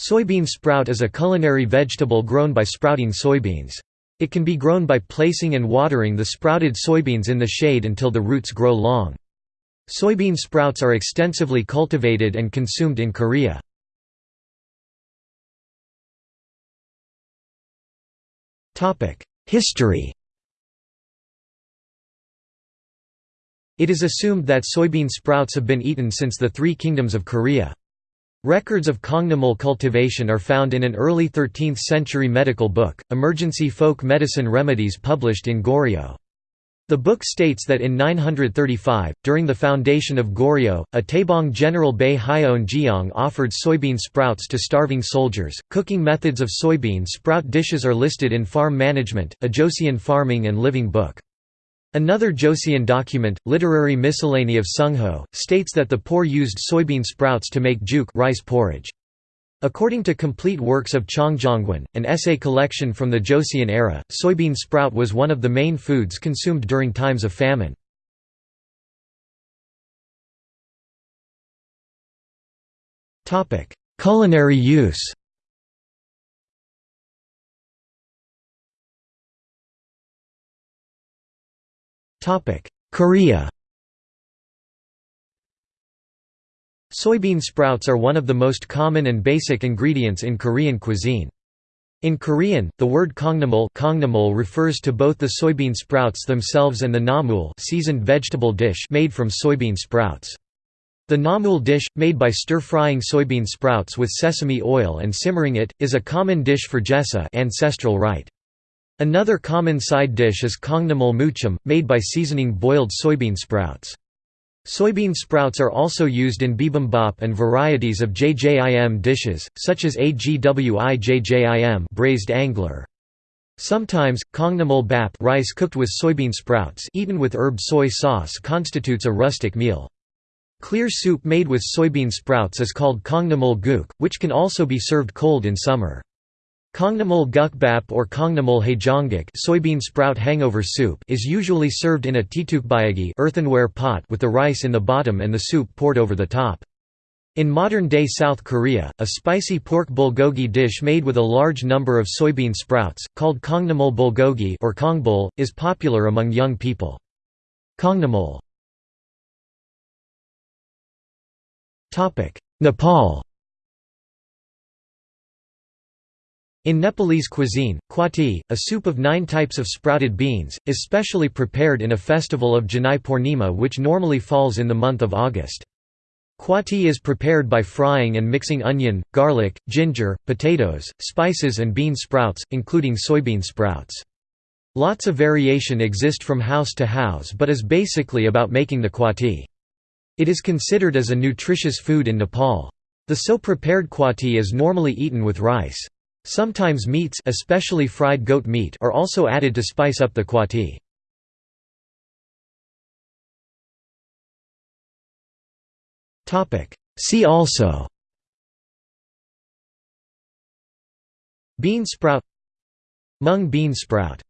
Soybean sprout is a culinary vegetable grown by sprouting soybeans. It can be grown by placing and watering the sprouted soybeans in the shade until the roots grow long. Soybean sprouts are extensively cultivated and consumed in Korea. History It is assumed that soybean sprouts have been eaten since the Three Kingdoms of Korea. Records of kongnamul cultivation are found in an early 13th-century medical book, Emergency Folk Medicine Remedies published in Goryeo. The book states that in 935, during the foundation of Goryeo, a Taebong general Bei Hyeon Jeong offered soybean sprouts to starving soldiers. Cooking methods of soybean sprout dishes are listed in Farm Management, a Joseon Farming and Living book. Another Joseon document, Literary Miscellany of Sungho, states that the poor used soybean sprouts to make juk rice porridge. According to Complete Works of Cheongjanggwan, an essay collection from the Joseon era, soybean sprout was one of the main foods consumed during times of famine. Culinary use Korea Soybean sprouts are one of the most common and basic ingredients in Korean cuisine. In Korean, the word kongnamul refers to both the soybean sprouts themselves and the namul seasoned vegetable dish made from soybean sprouts. The namul dish, made by stir-frying soybean sprouts with sesame oil and simmering it, is a common dish for jesa ancestral rite. Another common side dish is kongnamul muchim, made by seasoning boiled soybean sprouts. Soybean sprouts are also used in bibimbap and varieties of jjim dishes, such as agwijjim braised angler. Sometimes, kongnamul bap rice cooked with soybean sprouts eaten with herb soy sauce constitutes a rustic meal. Clear soup made with soybean sprouts is called kongnamul guk, which can also be served cold in summer. Kongnamul gukbap or kongnamul haejangguk soybean sprout hangover soup is usually served in a ttukbaegi earthenware pot with the rice in the bottom and the soup poured over the top. In modern-day South Korea, a spicy pork bulgogi dish made with a large number of soybean sprouts, called kongnamul bulgogi or kongbul, is popular among young people. Kongnamul Nepal In Nepalese cuisine, kwati, a soup of nine types of sprouted beans, is specially prepared in a festival of Janai Purnima which normally falls in the month of August. Kwati is prepared by frying and mixing onion, garlic, ginger, potatoes, spices and bean sprouts, including soybean sprouts. Lots of variation exist from house to house but is basically about making the kwati. It is considered as a nutritious food in Nepal. The so prepared kwati is normally eaten with rice. Sometimes meats especially fried goat meat are also added to spice up the kwati. See also Bean sprout Mung bean sprout